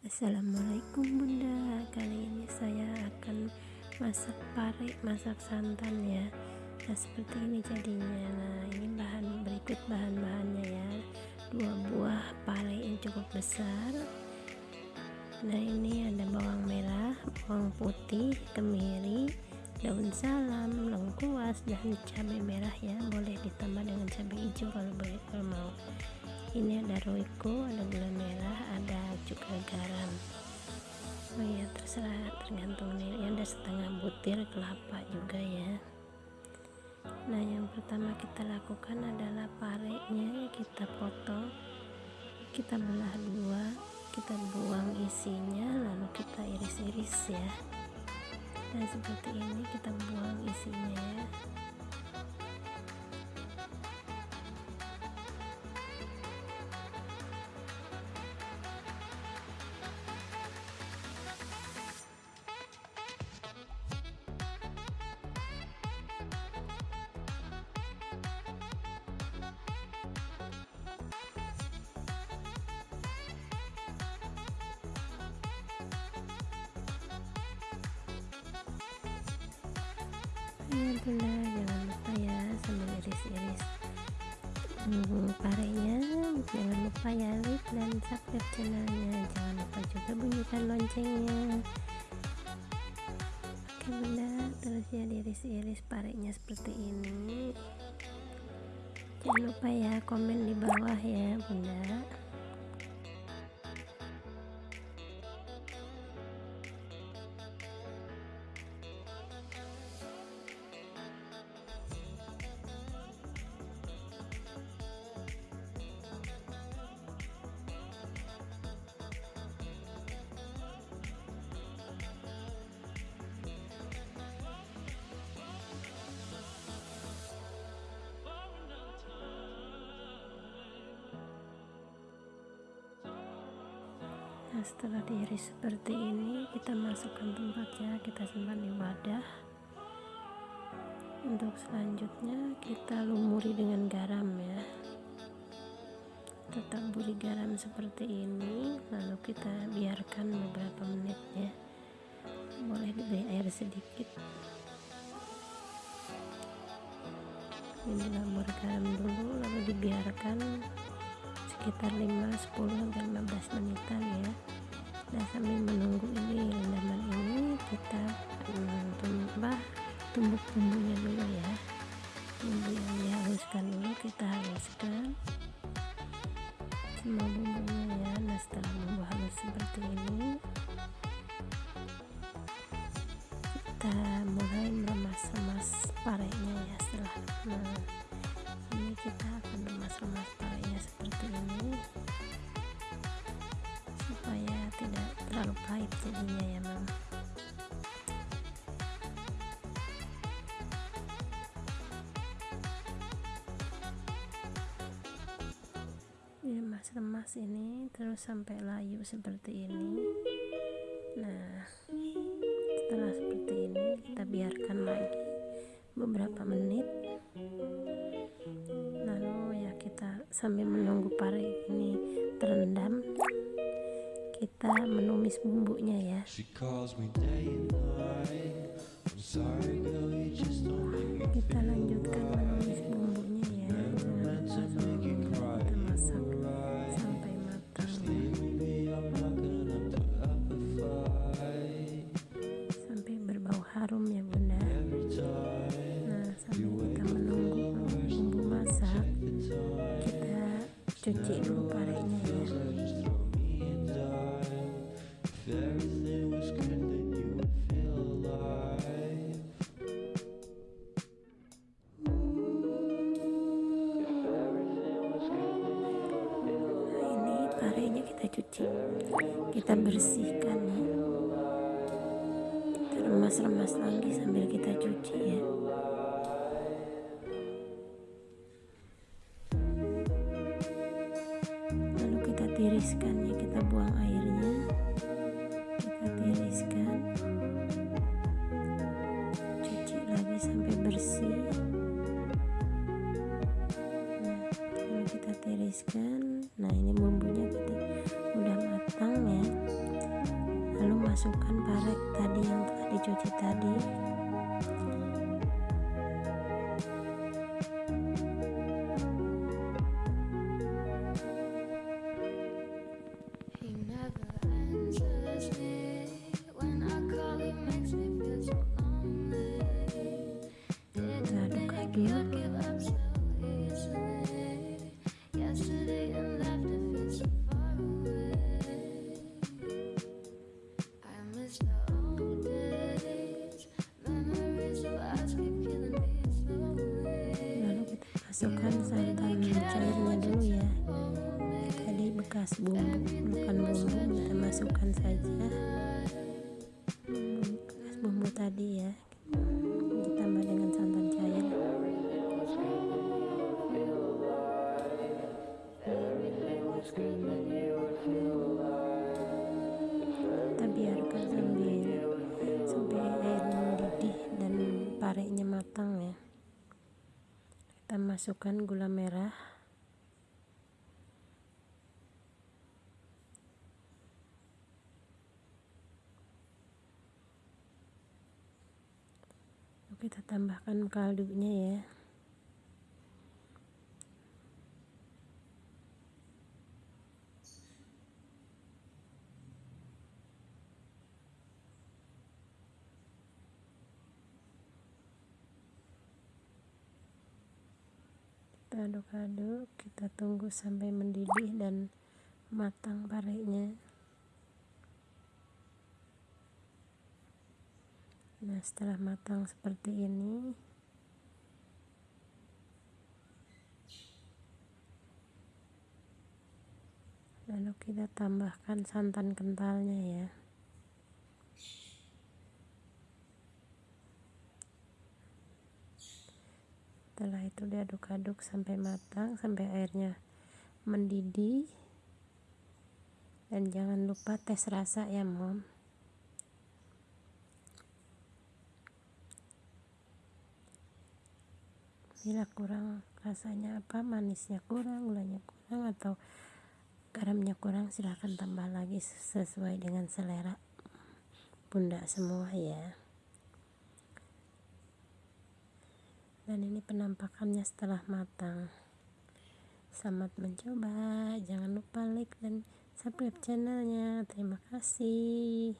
Assalamualaikum bunda. Kali ini saya akan masak pare masak santan ya. Nah seperti ini jadinya. Nah ini bahan berikut bahan-bahannya ya. Dua buah pare yang cukup besar. Nah ini ada bawang merah bawang putih kemiri daun salam lengkuas dan cabai merah ya. Boleh ditambah dengan cabai hijau kalau boleh kalau mau. Ini ada roiko ada gula merah ada garam oh ya terserah tergantung nih. Ada setengah butir kelapa juga ya. Nah yang pertama kita lakukan adalah parenya kita potong kita belah dua kita buang isinya lalu kita iris-iris ya. Dan seperti ini kita buang isinya ya ya bunda. Jangan lupa ya sambil iris-iris. Hmm, parenya jangan lupa ya like dan subscribe channelnya. Jangan lupa juga bunyikan loncengnya. Oke bunda. Terus ya diiris-iris parenya seperti ini. Jangan lupa ya komen di bawah ya bunda nah setelah diiris seperti ini kita masukkan tempatnya kita simpan di wadah. Untuk selanjutnya kita lumuri dengan garam ya. Tetap buri garam seperti ini lalu kita biarkan beberapa menit ya. Boleh diberi air sedikit. Ini lumur garam dulu lalu dibiarkan sekitar 5 10 sampai 15 menitan ya. Nah sambil menunggu ini rendaman ini kita hmm, tumbah tumbuk bumbunya dulu ya. Bumbu yang dihaluskan dulu kita haluskan. Semua bumbunya ya. Nah setelah bumbu halus seperti ini kita mulai meremas-remas parenya ya. Setelah nah, ini kita akan remas-remas parenya seperti ini jadinya ya mam remas-remas ini terus sampai layu seperti ini. Nah setelah seperti ini kita biarkan lagi beberapa menit. Lalu ya kita sambil menunggu pare ini terendam kita menumis bumbunya ya. Kita lanjutkan menumis bumbunya ya. Kita masak sampai matang. sampai berbau harum ya bunda. Nah sambil kita menunggu bumbu masak kita cuci dulu parenya cuci. Kita bersihkan ya. Kita remas-remas lagi sambil kita cuci ya. Lalu kita tiriskan ya. Kita buang airnya. Kita tiriskan. Cuci lagi sampai bersih. Nah lalu kita tiriskan telah dicuci masukkan santan cairnya dulu ya. Tadi bekas bumbu bukan bumbu kita masukkan saja. Bekas bumbu tadi ya. Ditambah dengan santan cair. Kita biarkan sambil masukkan gula merah. Kita tambahkan kaldunya ya aduk-aduk kita tunggu sampai mendidih dan matang parenya nah setelah matang seperti ini lalu kita tambahkan santan kentalnya ya setelah itu diaduk-aduk sampai matang sampai airnya mendidih. Dan jangan lupa tes rasa ya mom. Bila kurang rasanya apa manisnya kurang gulanya kurang atau garamnya kurang silahkan tambah lagi sesuai dengan selera bunda semua ya dan ini penampakannya setelah matang. Selamat mencoba. Jangan lupa like dan subscribe channelnya. Terima kasih